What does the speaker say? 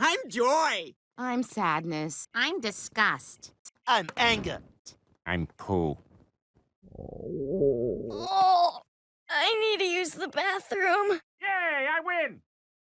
I'm joy. I'm sadness. I'm disgust. I'm anger. I'm poo. Oh, I need to use the bathroom. Yay, I win!